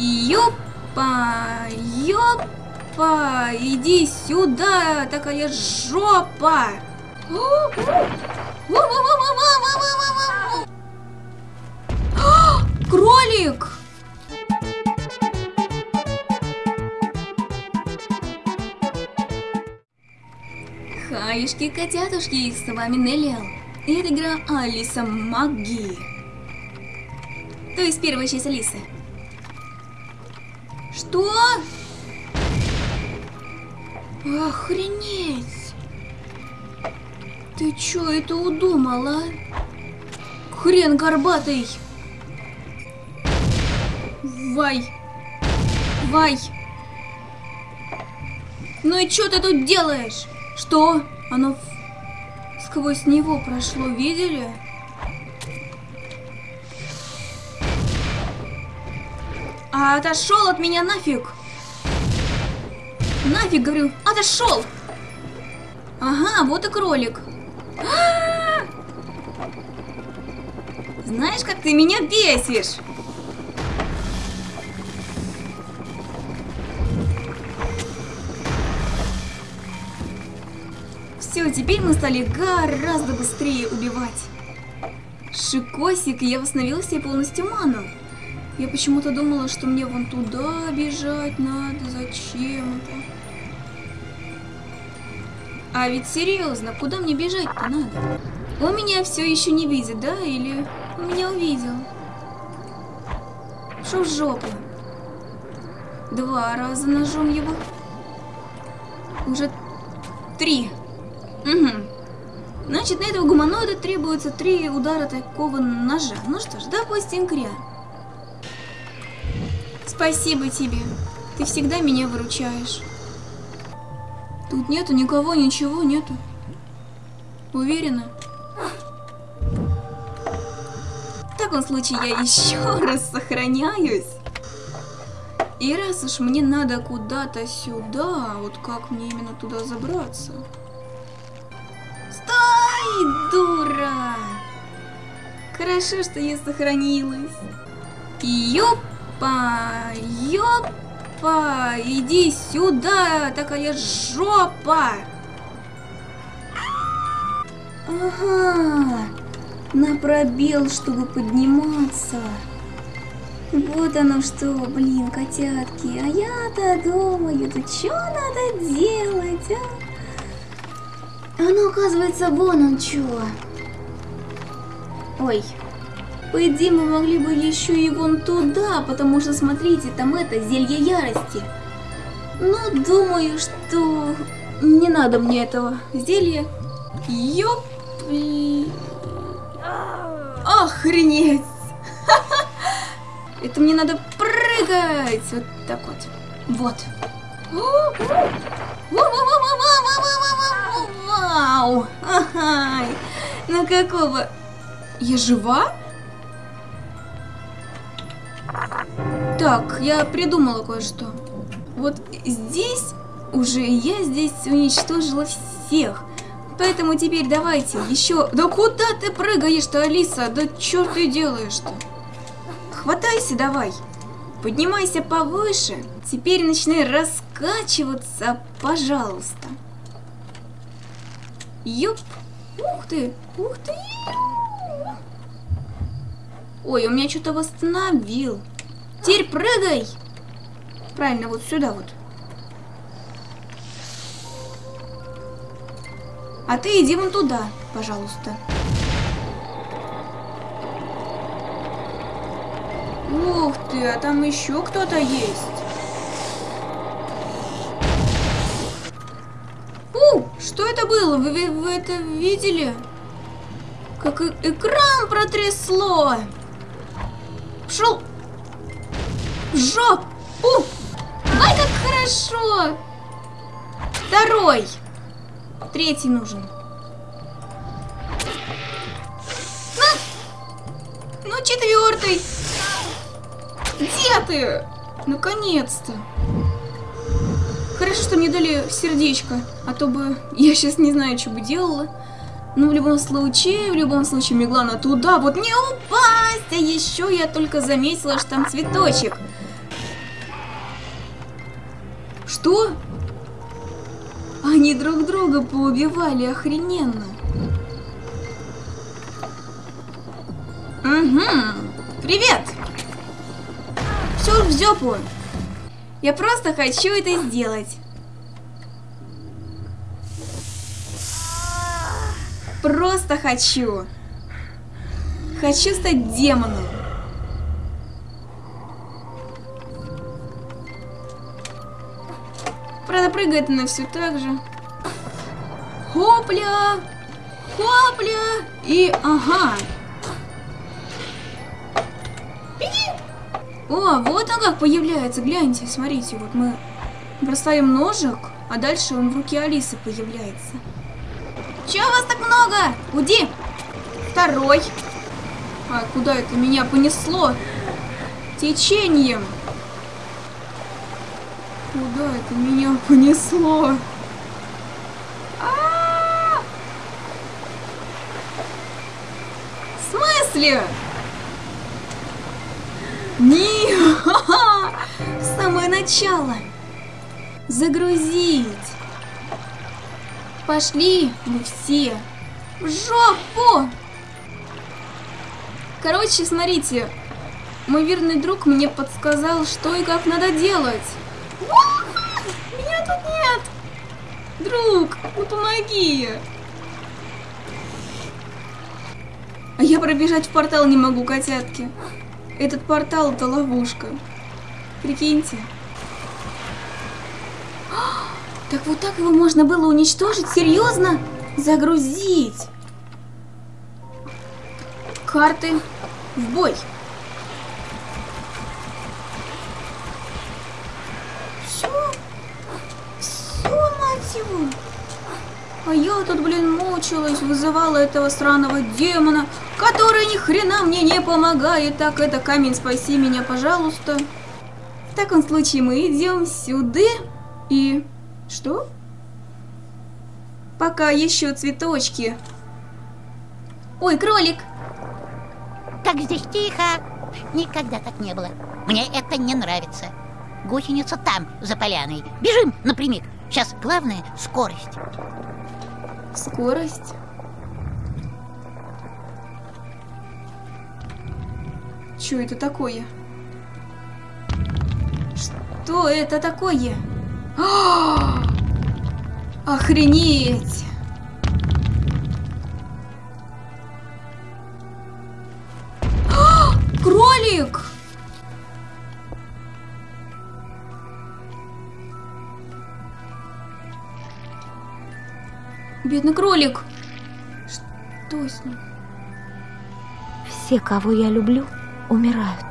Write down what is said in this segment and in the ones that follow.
Ёпа, ёпа, иди сюда, такая жопа. Кролик! Хаюшки, котятушки, с вами Неллиал. И это игра Алиса Маги. То есть первая часть Алисы. Что? Охренеть! Ты чё это удумала? Хрен горбатый! Вай! Вай! Ну и чё ты тут делаешь? Что? Оно сквозь него прошло, видели? А отошел от меня нафиг! Нафиг, говорю, отошел! Ага, вот и кролик. А! Знаешь, как ты меня бесишь? Все, теперь мы стали гораздо быстрее убивать. Шикосик, я восстановила себе полностью ману. Я почему-то думала, что мне вон туда бежать надо, зачем-то. А ведь серьезно, куда мне бежать-то надо? Он меня все еще не видит, да? Или он меня увидел? Шо в жопу? Два раза ножом его. Уже три. Угу. Значит, на этого гуманоида требуется три удара такого ножа. Ну что ж, допустим, кря. Спасибо тебе. Ты всегда меня выручаешь. Тут нету никого, ничего нету. Уверена? В таком случае я еще раз сохраняюсь. И раз уж мне надо куда-то сюда, вот как мне именно туда забраться? Стой, дура! Хорошо, что я сохранилась. Ёпа, ёпа, иди сюда, такая жопа! Ага, на пробел, чтобы подниматься. Вот оно что, блин, котятки. А я-то думаю, да что надо делать, а? А ну, оказывается, вон он чё. Ой. По идее, мы могли бы еще и вон туда, потому что, смотрите, там это, зелье ярости. Ну, думаю, что не надо мне этого зелья. Ёп. Охренеть. Это мне надо прыгать. Вот так вот. Вот. Вау! Ай, ну какого? Я жива? Так, я придумала кое-что. Вот здесь уже я здесь уничтожила всех. Поэтому теперь давайте еще... Да куда ты прыгаешь-то, Алиса? Да что ты делаешь-то? Хватайся давай. Поднимайся повыше. Теперь начинай раскачиваться, пожалуйста. Ёп. Ух ты. Ух ты. Ой, он меня что-то восстановил. Теперь прыгай. Правильно, вот сюда вот. А ты иди вон туда, пожалуйста. Ух ты, а там еще кто-то есть. У, что это было? Вы, вы, это видели? Как экран протрясло. Пшел. В жопу. Ай, как хорошо. Второй. Третий нужен. На. Ну, четвертый. Где ты? Наконец-то. Хорошо, что мне дали сердечко, а то бы я сейчас не знаю, что бы делала. Ну, в любом случае, в любом случае, Меглана туда, вот не упасть! А еще я только заметила, что там цветочек. Что? Они друг друга поубивали охрененно. Угу. Привет! Все в жопу. Я просто хочу это сделать. Просто хочу. Хочу стать демоном. Правда, прыгает она все так же. Хопля! Хопля! И ага. О, вот он как появляется. Гляньте, смотрите, вот мы бросаем ножик, а дальше он в руке Алисы появляется. Чего вас так много? Уди! Второй. А куда это меня понесло? Течением. Куда это меня понесло? А -а -а! В смысле? Не, самое начало. Загрузить. Пошли мы все в жопу. Короче, смотрите, мой верный друг мне подсказал, что и как надо делать. Меня тут нет! Друг, ну помоги! А я пробежать в портал не могу, котятки. Этот портал это ловушка. Прикиньте. Так вот так его можно было уничтожить? Серьезно? Загрузить. Карты в бой. Все? Все, мать его. А я тут, блин, мучилась, вызывала этого сраного демона, который ни хрена мне не помогает. Так, это камень, спаси меня, пожалуйста. В таком случае мы идем сюда и... Что? Пока еще цветочки. Ой, кролик! Как здесь тихо! Никогда так не было. Мне это не нравится. Гусеница там, за поляной. Бежим напрямик. Сейчас главное — скорость. Скорость? Что это такое? Что это такое? Охренеть! Кролик! Бедный кролик! Что с ним? Все, кого я люблю, умирают.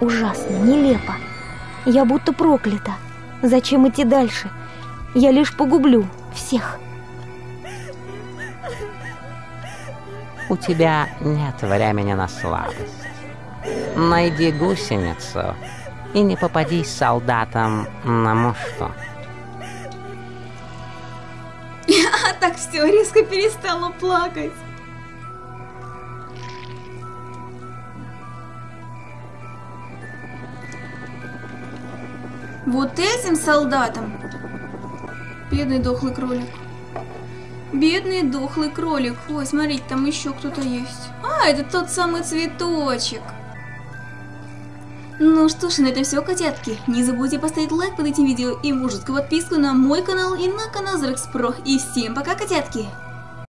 Ужасно, нелепо. Я будто проклята. Зачем идти дальше? Я лишь погублю всех. У тебя нет времени на слабость. Найди гусеницу и не попадись солдатам на мушту. А так все, резко перестала плакать. Вот этим солдатам. Бедный дохлый кролик. Бедный дохлый кролик. Ой, смотрите, там еще кто-то есть. А, это тот самый цветочек. Ну что ж, на этом все, котятки. Не забудьте поставить лайк под этим видео и мужескую подписку на мой канал и на канал Зрекс Про. И всем пока, котятки!